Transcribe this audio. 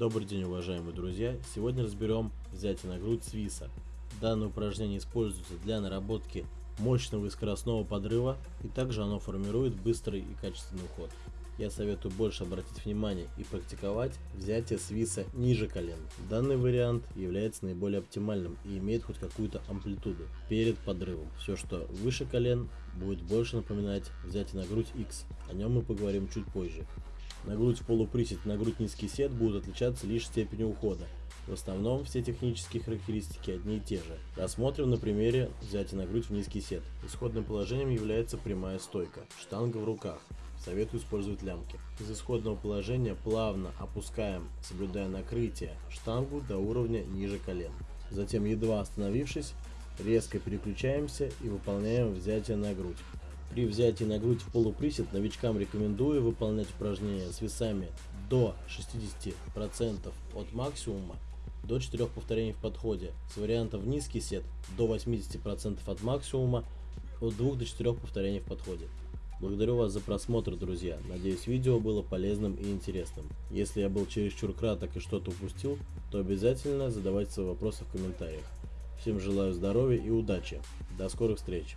Добрый день, уважаемые друзья! Сегодня разберем взятие на грудь свиса. Данное упражнение используется для наработки мощного и скоростного подрыва, и также оно формирует быстрый и качественный уход. Я советую больше обратить внимание и практиковать взятие свиса ниже колен. Данный вариант является наиболее оптимальным и имеет хоть какую-то амплитуду перед подрывом. Все, что выше колен, будет больше напоминать взятие на грудь X. О нем мы поговорим чуть позже. На грудь полуприсед на грудь низкий сет будут отличаться лишь степенью ухода. В основном все технические характеристики одни и те же. Рассмотрим на примере взятия на грудь в низкий сет. Исходным положением является прямая стойка, штанга в руках. Советую использовать лямки. Из исходного положения плавно опускаем, соблюдая накрытие, штангу до уровня ниже колен. Затем, едва остановившись, резко переключаемся и выполняем взятие на грудь. При взятии на грудь в полуприсед новичкам рекомендую выполнять упражнения с весами до 60% от максимума до 4 повторений в подходе, с вариантом в низкий сет до 80% от максимума от 2 до 4 повторений в подходе. Благодарю вас за просмотр, друзья. Надеюсь, видео было полезным и интересным. Если я был чересчур краток и что-то упустил, то обязательно задавайте свои вопросы в комментариях. Всем желаю здоровья и удачи. До скорых встреч!